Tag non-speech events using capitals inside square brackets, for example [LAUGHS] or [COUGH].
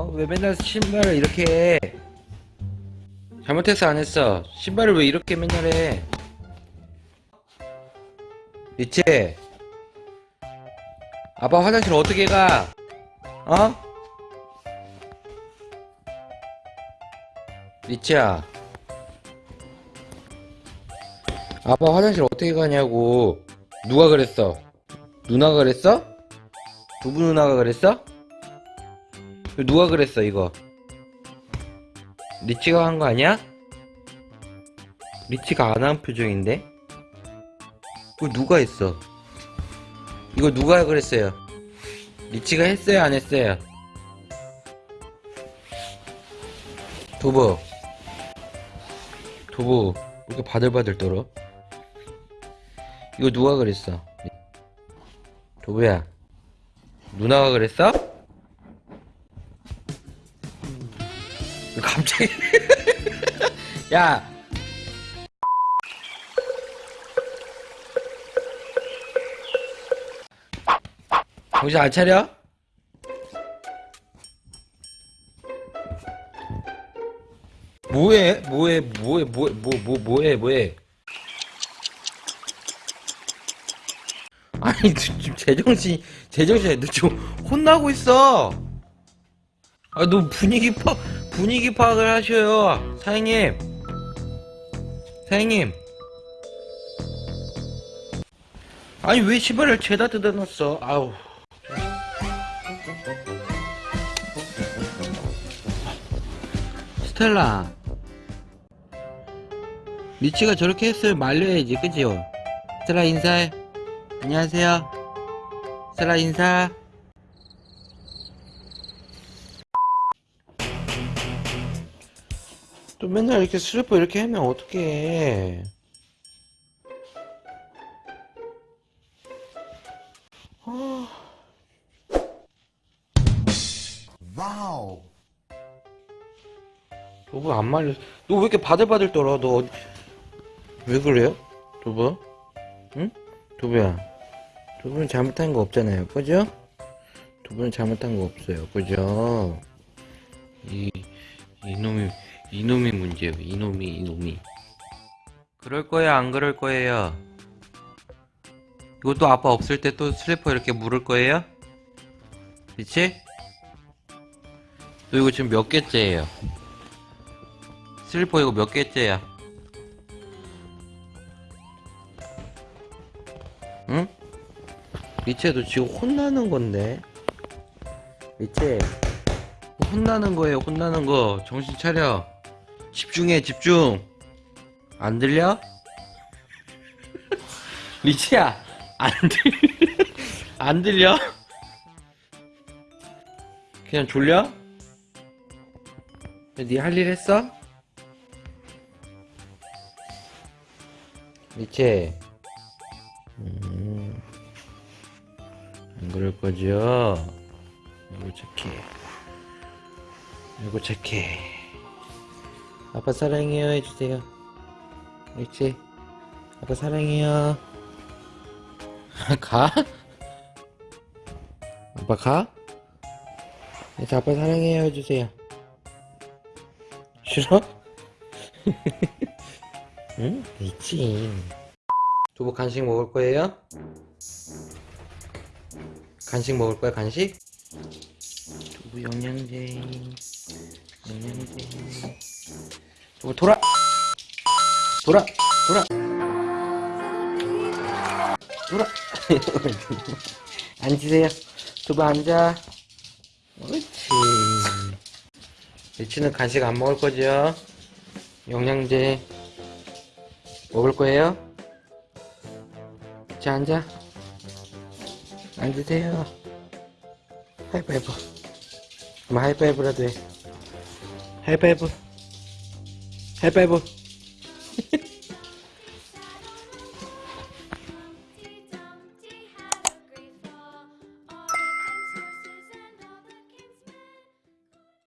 어? 왜 맨날 신발을 이렇게 해? 잘못했어 안 했어? 신발을 왜 이렇게 맨날 해? 리치 아빠 화장실 어떻게 가? 어? 리치야 아빠 화장실 어떻게 가냐고 누가 그랬어? 누나가 그랬어? 두부 누나가 그랬어? 누가 그랬어 이거 리치가 한 거 아니야? 리치가 안 한 표정인데? 이거 누가 했어? 이거 누가 그랬어요? 리치가 했어요 안 했어요? 두부 왜 이렇게 바들바들 떨어? 이거 누가 그랬어? 두부야 누나가 그랬어? [LAUGHS] 야 정신 안 차려? 뭐해? 뭐해? 뭐해? 뭐해? 뭐, 뭐, 뭐해? 뭐해? 아니, 너 지금 제정신, 제정신에 너 지금 혼나고 있어! 아, 너 분위기 파, 분위기 파악을 하셔요. 사장님. 사장님. 아니, 왜 시발을 죄다 뜯어놨어? 아우. 스텔라. 리치가 저렇게 했으면 말려야지, 그지요? 스텔라 인사해. 안녕하세요. 스텔라 인사. 또 맨날 이렇게 슬퍼 이렇게 하면 어떡해. 아, 와우. 두부 안 말려. 너 왜 이렇게 바들바들 떨어? 너. 왜 그래요? 두부? 응? 두부야. 두부는 잘못한 거 없잖아요. 그죠? 두부는 잘못한 거 없어요. 그죠? 이, 이놈이, 이놈이 문제예요. 이놈이, 이놈이. 그럴 거예요? 안 그럴 거예요? 이것도 아빠 없을 때 또 슬리퍼 이렇게 물을 거예요? 그치? 너 이거 지금 몇 개째예요? 슬리퍼 이거 몇 개째야? 응? 리체 너 지금 혼나는 건데 리체 혼나는 거예요 혼나는 거 정신 차려 집중해 집중 안 들려? 리치야 안 들려 안 들려? 그냥 졸려? 네 할 일 했어? 리치 음, 안 그럴 거죠? 이거 착해. 이거 착해. 아빠 사랑해요 해주세요. 그렇지? 아빠 사랑해요. [LAUGHS] 가? 아빠 가? 이제 아빠 사랑해요 해주세요. 싫어? [LAUGHS] 응? 있지. 두부 간식 먹을 거예요? 간식 먹을 거야 간식? 두부 영양제 영양제 두부 돌아. 돌아. 돌아. 돌아. [LAUGHS] 앉으세요. 두부 앉아. 옳지. 리치는 간식 안 먹을 거죠? 영양제 먹을 거예요? 자 앉아. 앉으세요. 하이파이브. 그럼 하이파이브라도 해. 하이파이브 하이파이브